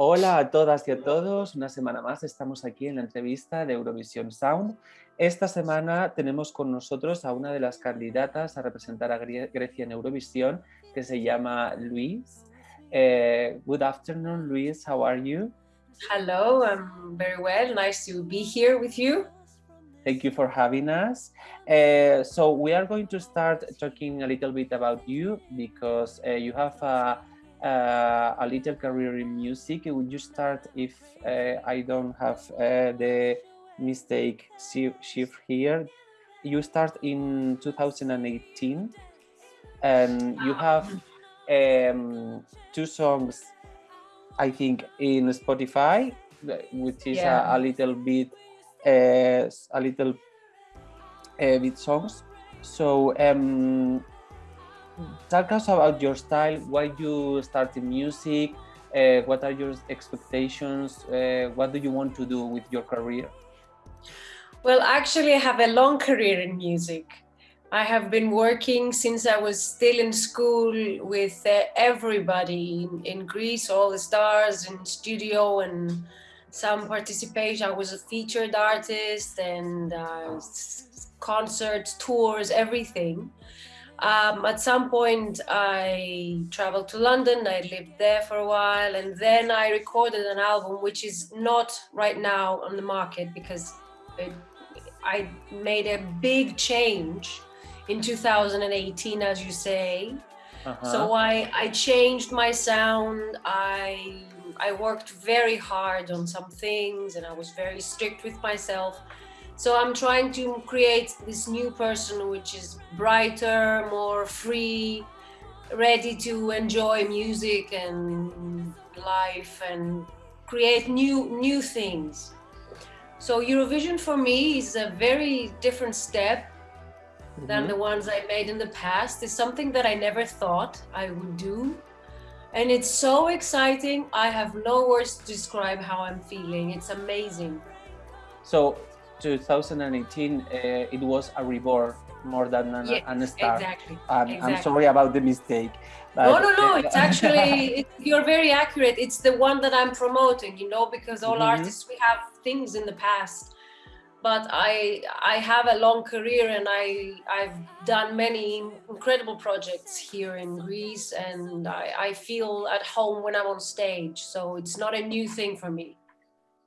Hola a todas y a todos, una semana más estamos aquí en la entrevista de Eurovisión Sound. Esta semana tenemos con nosotros a una de las candidatas a representar a Grecia en Eurovisión, que se llama Luis. Uh, good afternoon, Luis, how are you? Hello, I'm very well, nice to be here with you. Thank you for having us. Uh, so we are going to start talking a little bit about you because uh, you have a uh, a little career in music. Would you start if uh, I don't have uh, the mistake shift here? You start in 2018 and you have um, two songs, I think, in Spotify, which is yeah. a, a, little bit, uh, a little uh, bit songs. So um, talk us about your style, why you started music, uh, what are your expectations, uh, what do you want to do with your career? Well, actually, I have a long career in music. I have been working since I was still in school with uh, everybody in, in, Greece, all the stars in studio and some participation. I was a featured artist and uh, concerts, tours, everything. Um, at some point, I traveled to London. I lived there for a while, and then I recorded an album, which is not right now on the market because it, I made a big change in 2018, as you say. Uh-huh. So I, I changed my sound. I I worked very hard on some things, and I was very strict with myself. So I'm trying to create this new person which is brighter, more free, ready to enjoy music and life and create new new things. So Eurovision for me is a very different step than mm-hmm. the ones I made in the past. It's something that I never thought I would do. And it's so exciting. I have no words to describe how I'm feeling. It's amazing. So 2018, uh, it was a reborn more than an, yeah, an start. Exactly, um, exactly. I'm sorry about the mistake. no, no, no. It's actually it, you're very accurate. It's the one that I'm promoting. You know, because all mm -hmm. artists we have things in the past, but I I have a long career and I I've done many incredible projects here in Greece, and I, I feel at home when I'm on stage. So it's not a new thing for me.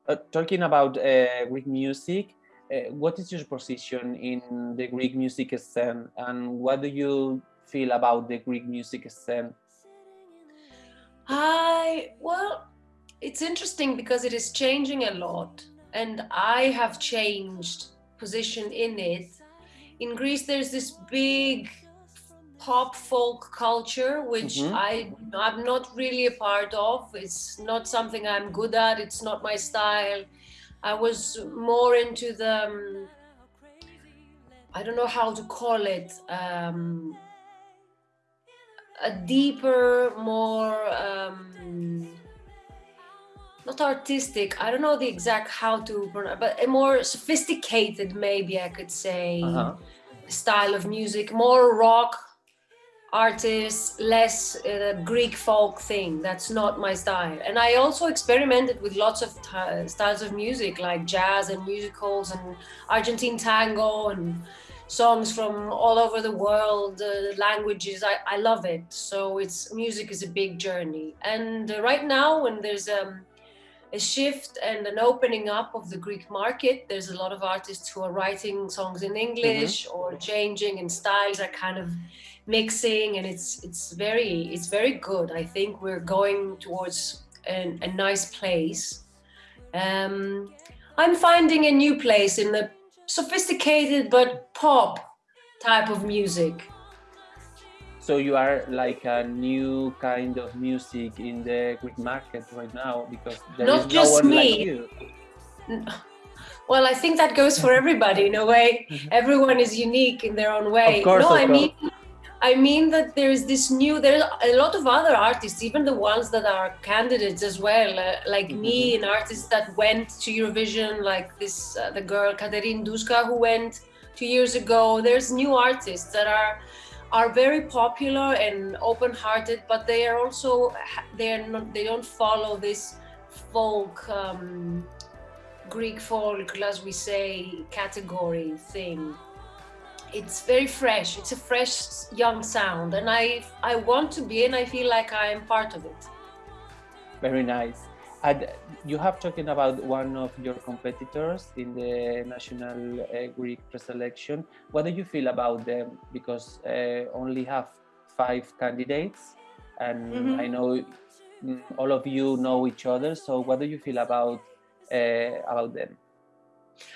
Uh, talking about uh, Greek music, what is your position in the Greek music scene and what do you feel about the Greek music scene? I, well, it's interesting because it is changing a lot and I have changed position in it. In Greece, there's this big pop folk culture, which mm -hmm. I, I'm not really a part of. It's not something I'm good at. It's not my style I was more into the, um, I don't know how to call it, um, a deeper, more, um, not artistic, I don't know the exact how to pronounce, but a more sophisticated, maybe I could say, uh -huh. style of music, more rock, artists, less uh, Greek folk thing. That's not my style. And I also experimented with lots of styles of music like jazz and musicals and Argentine tango and songs from all over the world, uh, languages. I, I love it. So it's music is a big journey. And uh, right now when there's um, a shift and an opening up of the Greek market. There's a lot of artists who are writing songs in English mm-hmm. or changing and styles are kind of mixing and it's it's very it's very good. I think we're going towards an, a nice place. Um, I'm finding a new place in the sophisticated but pop type of music. So you are like a new kind of music in the Greek market right now because there Not is just no one me. like. Well, I think that goes for everybody in a way. Everyone is unique in their own way. Of course, no, I course. mean I mean that there's this new, there's a lot of other artists, even the ones that are candidates as well, uh, like mm -hmm. me, an artist that went to Eurovision, like this, uh, the girl Katerine Duska who went two years ago. There's new artists that are are very popular and open-hearted, but they are also they're not they don't follow this folk, um, Greek folk, as we say, category thing. It's very fresh. It's a fresh, young sound, and I I want to be, and I feel like I am part of it. Very nice. And you have talking about one of your competitors in the national uh, Greek preselection. What do you feel about them? Because uh, only have five candidates, and mm -hmm. I know mm, all of you know each other. So what do you feel about uh, about them?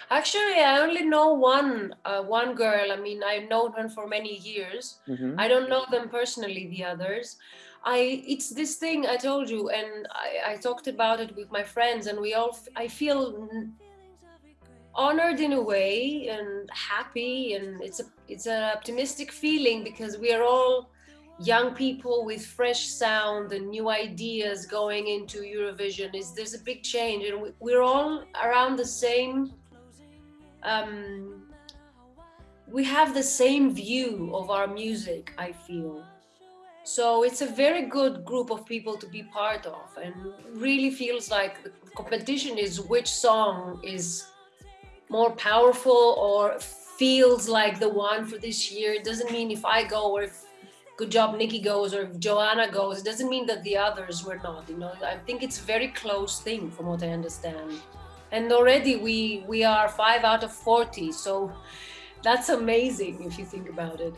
Actually, I only know one uh, one girl. I mean, I've known her for many years. Mm -hmm. I don't know them personally, the others. I it's this thing I told you, and I, I talked about it with my friends, and we all I feel honored in a way and happy, and it's a it's an optimistic feeling because we are all young people with fresh sound and new ideas going into Eurovision is there's a big change and we're all around the same um, we have the same view of our music I feel. So it's a very good group of people to be part of and really feels like the competition is which song is more powerful or feels like the one for this year. It doesn't mean if I go or if Good Job Nicky goes or if Joanna goes, it doesn't mean that the others were not, you know, I think it's a very close thing from what I understand. And already we, we are five out of 40. So that's amazing if you think about it.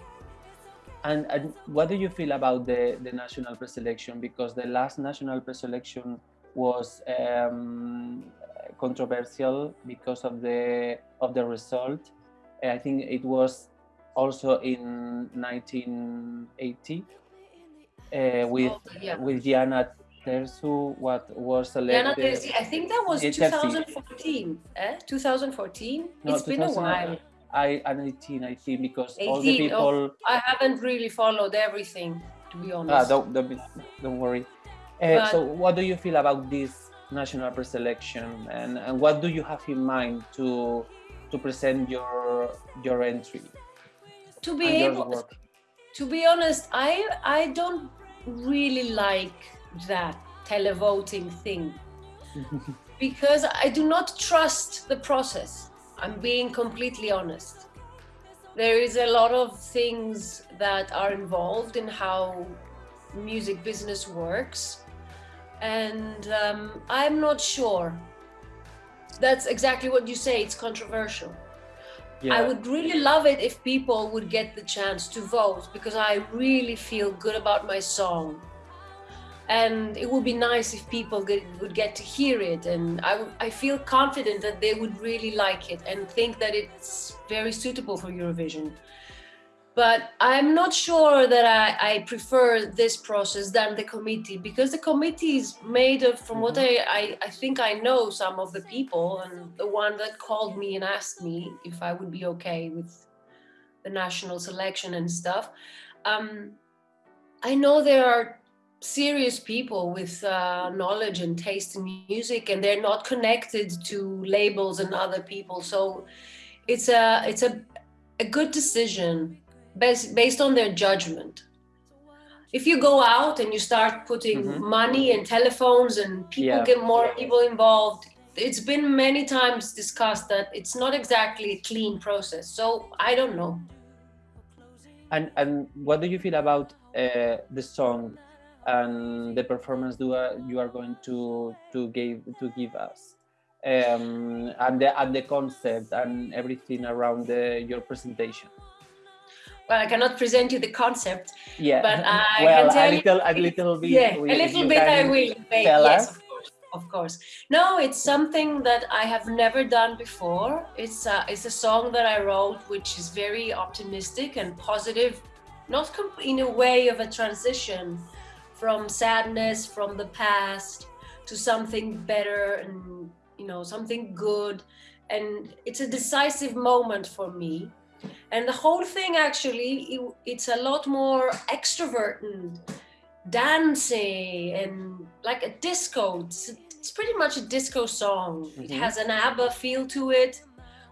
And, and what do you feel about the, the national preselection? Because the last national preselection was um, controversial because of the of the result. I think it was also in 1980 uh, with oh, yeah. with Tersu, what was selected. I think that was 2014. Eh? 2014. No, it's been a while. I am 18, I think, because 18, all the people. Oh, I haven't really followed everything, to be honest. Ah, don't, don't, don't worry. Uh, but, so, what do you feel about this national preselection, and, and what do you have in mind to to present your your entry? to be able to be honest i i don't really like that televoting thing. Because i do not trust the process. I'm being completely honest. There is a lot of things that are involved in how music business works. And um, i'm not sure. That's exactly what you say it's controversial. Yeah. I would really love it if people would get the chance to vote because I really feel good about my song. And it would be nice if people get, would get to hear it. And I, I feel confident that they would really like it and think that it's very suitable for Eurovision but I'm not sure that I, I, prefer this process than the committee because the committee is made of, from what mm-hmm. I, I, I, think I know some of the people and the one that called me and asked me if I would be okay with the national selection and stuff. Um, I know there are serious people with uh, knowledge and taste in music and they're not connected to labels and other people. So it's a, it's a, a good decision based, based on their judgment. If you go out and you start putting mm -hmm. money and telephones and people yeah. get more people involved, it's been many times discussed that it's not exactly a clean process. So I don't know. And and what do you feel about uh, the song and the performance do, uh, you are going to to give to give us? Um, and the and the concept and everything around the, your presentation well, I cannot present you the concept. Yeah. But I well, can tell a little, a little bit. Yeah, a little bit. I will. Yes, us. of course, of course. No, it's something that I have never done before. It's a, it's a song that I wrote, which is very optimistic and positive, not in a way of a transition from sadness from the past to something better and you know something good and it's a decisive moment for me and the whole thing actually, it, it's a lot more extrovert and dancing and like a disco. It's, it's pretty much a disco song. Mm -hmm. It mm-hmm. has an ABBA feel to it,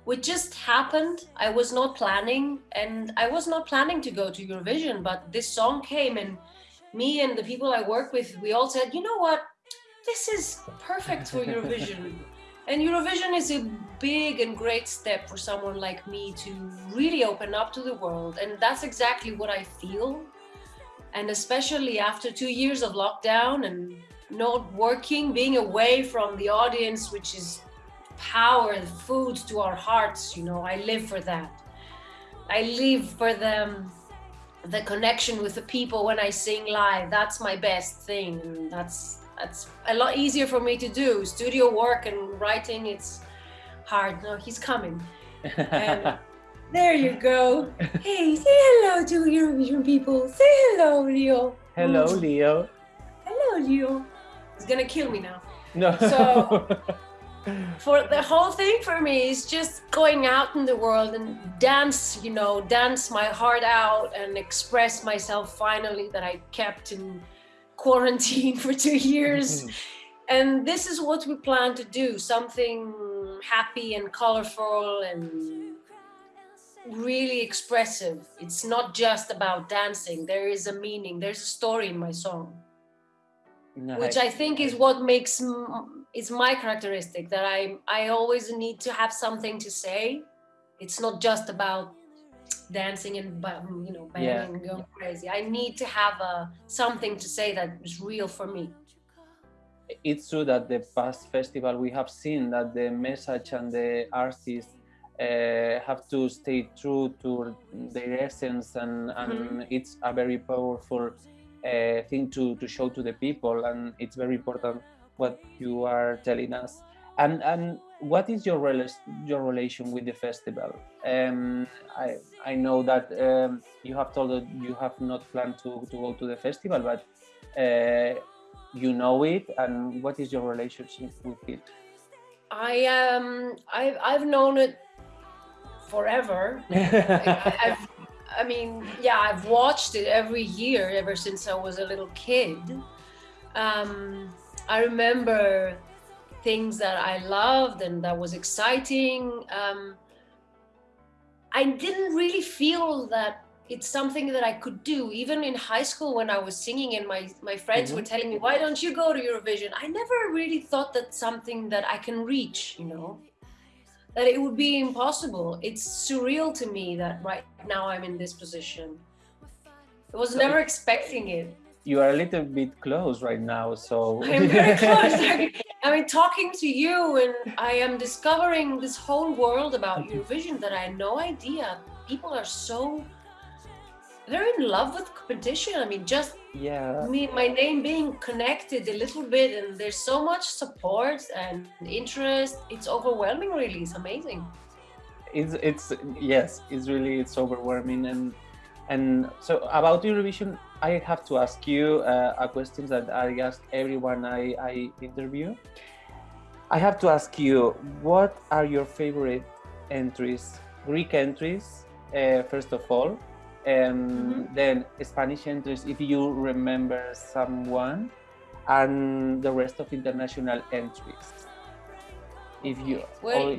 which just happened. I was not planning and I was not planning to go to Eurovision, but this song came and me and the people I work with, we all said, you know what? this is perfect for Eurovision. and Eurovision is a big and great step for someone like me to really open up to the world. And that's exactly what I feel. And especially after two years of lockdown and not working, being away from the audience, which is power and food to our hearts, you know, I live for that. I live for them the connection with the people when I sing live. That's my best thing. And that's that's a lot easier for me to do. Studio work and writing, it's hard. No, he's coming. Um, and there you go. Hey, say hello to Eurovision people. Say hello, Leo. Hello, mm. Leo. Hello, Leo. He's gonna kill me now. No. So for the whole thing for me is just going out in the world and dance, you know, dance my heart out and express myself finally that I kept in quarantine for two years. And this is what we plan to do something happy and colorful and really expressive. It's not just about dancing, there is a meaning, there's a story in my song which I think is what makes is my characteristic that I I always need to have something to say. It's not just about dancing and you know banging Yeah. and going crazy. I need to have a something to say that is real for me. it's true that the past festival we have seen that the message and the artists uh, have to stay true to their essence and, and it's a very powerful uh, thing to, to show to the people and it's very important what you are telling us and and what is your your relation with the festival um, I, I know that um, you have told that you have not planned to, to go to the festival but uh, you know it and what is your relationship with it I um I've I've known it forever. I, I've, I mean, yeah, I've watched it every year ever since I was a little kid. Um, I remember things that I loved and that was exciting. Um, I didn't really feel that it's something that I could do. Even in high school, when I was singing, and my my friends were telling me, "Why don't you go to Eurovision?" I never really thought that's something that I can reach. You know that it would be impossible. It's surreal to me that right now I'm in this position. I was So never expecting it. You are a little bit close right now so I'm very close. I mean, talking to you, and I am discovering this whole world about Eurovision that I had no idea. People are so they're in love with competition. I mean, just yeah me, my name being connected a little bit, and there's so much support and interest. It's overwhelming, really. It's amazing. it's it's yes it's really it's overwhelming and and so about eurovision i have to ask you uh, a question that i ask everyone i i interview i have to ask you what are your favorite entries greek entries uh, first of all and Mhm. then spanish entries if you remember someone and the rest of international entries if you Well,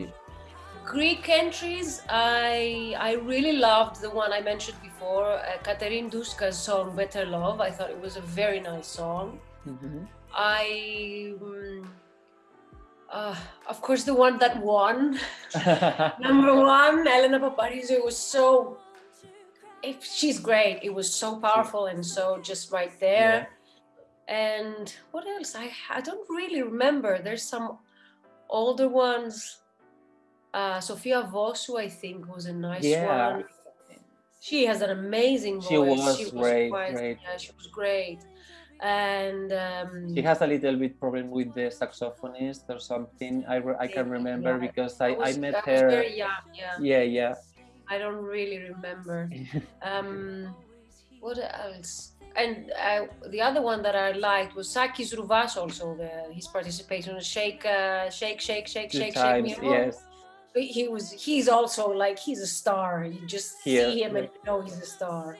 Greek entries, I I really loved the one I mentioned before, uh, Katerine Duska's song "Better Love." I thought it was a very nice song. Mhm. I, mm, uh, of course, the one that won, number one, Elena Paparizou. It was so. If she's great, it was so powerful and so just right there. And what else? I I don't really remember. There's some older ones. Uh, Sofia Vossou, I think, was a nice Yeah. one. She has an amazing voice. She was great, quite- great. Yeah, she was great. And um, She has a little bit problem with the saxophonist or something. I, re- I can remember yeah. because I, I was- met was her. very young, yeah. Yeah, yeah. I don't really remember. Um, what else? And uh, the other one that I liked was Sakis Rouvas also. The, his participation on Shake, uh, Shake, Shake, Shake, Two Shake, Shake Me. Yes. He was. He's also like he's a star. You just Yeah. see him and you know he's a star.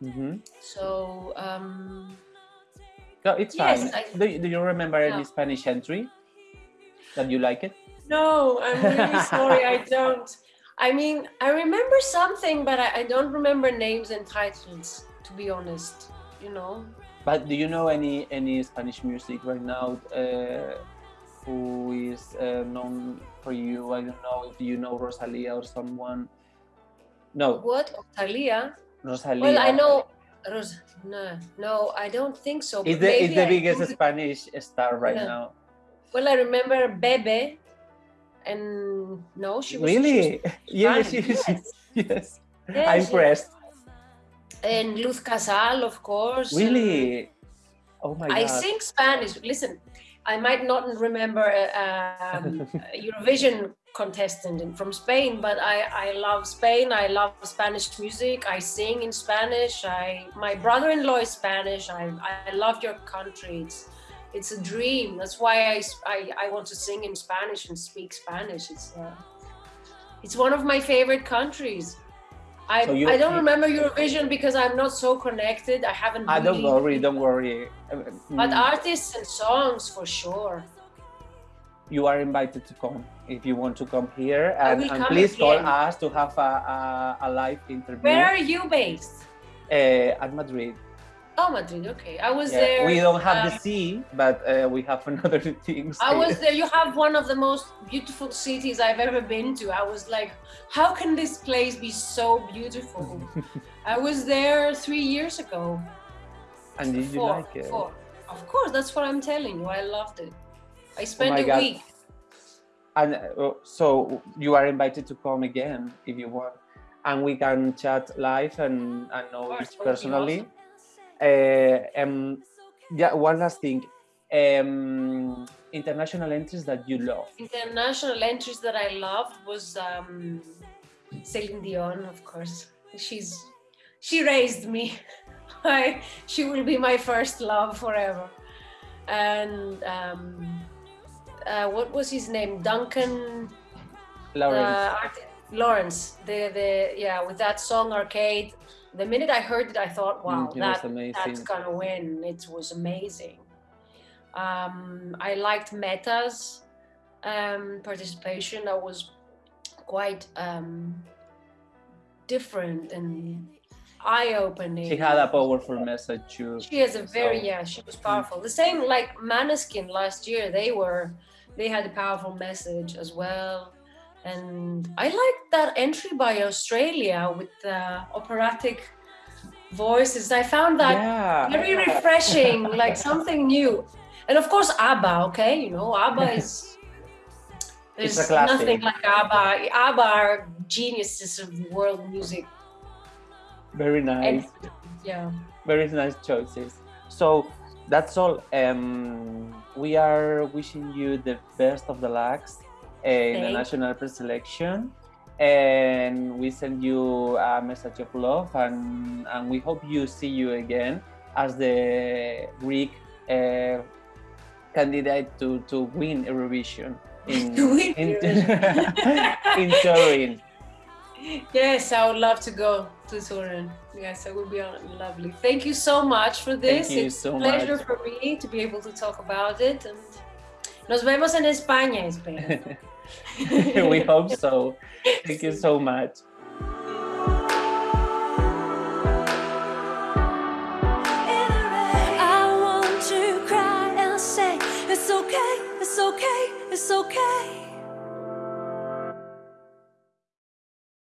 hmm So um, No, it's Yes, fine. I- do, you- do you remember any Spanish entry that you like it? No, I'm really sorry. I don't. I mean, I remember something, but I, I don't remember names and titles. To be honest, you know. But do you know any any Spanish music right now uh, who is uh, known for you? I don't know if you know Rosalia or someone. No. What? Thalia? Rosalia. Well, I know. Ros no, no, I don't think so. It's the, it's the biggest Spanish star right yeah. now. Well, I remember Bebe, and no, she was really. She was yes, yes, yes. yes. I'm impressed. And Luz Casal, of course. Really? Oh my God. I sing Spanish. Listen, I might not remember um, Eurovision contestant from Spain, but I, I love Spain. I love Spanish music. I sing in Spanish. I my brother-in-law is Spanish. I, I love your country. It's it's a dream. That's why I, I, I want to sing in Spanish and speak Spanish. It's uh, it's one of my favorite countries. I, so I don't remember Eurovision because I'm not so connected. I haven't. I really don't worry. Don't worry. But mm. artists and songs for sure. You are invited to come if you want to come here, and, and please again. call us to have a, a, a, live interview. Where are you based? Uh, at Madrid. Oh, Madrid. Okay, I was yeah, there. We don't have um, the sea, but uh, we have another things. I was there. You have one of the most beautiful cities I've ever been to. I was like, how can this place be so beautiful? I was there three years ago. And did you like it? Four. Of course, that's what I'm telling you. I loved it. I oh spent oh a God. week. And uh, so you are invited to come again if you want, and we can chat live and, and know each personally. Uh, um, yeah, one last thing. Um, international entries that you love. International entries that I loved was um, Celine Dion, of course. She's she raised me. I, she will be my first love forever. And um, uh, what was his name? Duncan Lawrence. Uh, Lawrence. The the yeah, with that song Arcade the minute I heard it, I thought, wow, mm, that, that's gonna win. It was amazing. Um, I liked Meta's um, participation. That was quite um, different and eye-opening. She had a powerful message too. She has a very so. yeah. She was powerful. The same like Måneskin last year. They were they had a powerful message as well. And I liked that entry by Australia with the operatic voices. I found that yeah. very refreshing, like something new. And of course, ABBA, okay? You know, ABBA is. There's nothing like ABBA. ABBA are geniuses of world music. Very nice. And, yeah. Very nice choices. So that's all. Um, we are wishing you the best of the lucks in the national pre-selection and we send you a message of love and, and we hope you see you again as the Greek uh, candidate to, to win Eurovision in, in, in Turin. Yes, I would love to go to Turin. Yes, it would be lovely. Thank you so much for this. Thank you it's so a pleasure much. for me to be able to talk about it. And nos vemos en España, espero. we hope so. Thank you so much. It's okay, it's okay, it's okay.